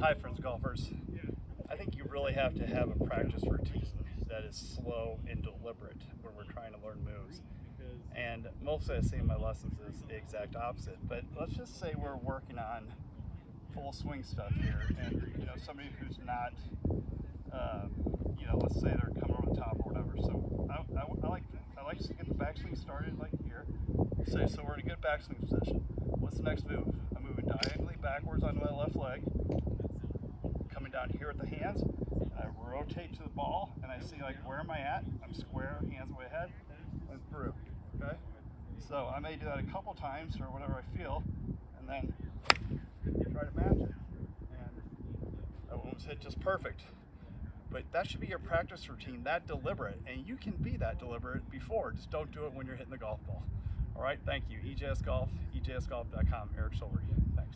Hi, friends golfers. I think you really have to have a practice routine that is slow and deliberate when we're trying to learn moves. And mostly I see in my lessons is the exact opposite. But let's just say we're working on full swing stuff here, and you know somebody who's not, uh, you know, let's say they're coming over the top or whatever. So I, I, I like I like to get the backswing started like here. Say so we're in a good backswing position. What's the next move? I'm moving diagonally backwards onto my left coming down here with the hands. I rotate to the ball and I see like where am I at? I'm square, hands way ahead, and through. Okay? So I may do that a couple times or whatever I feel, and then try to match it. And one was hit just perfect. But that should be your practice routine, that deliberate. And you can be that deliberate before. Just don't do it when you're hitting the golf ball. All right, thank you. EJS Golf, EJSGolf.com, Eric Silver.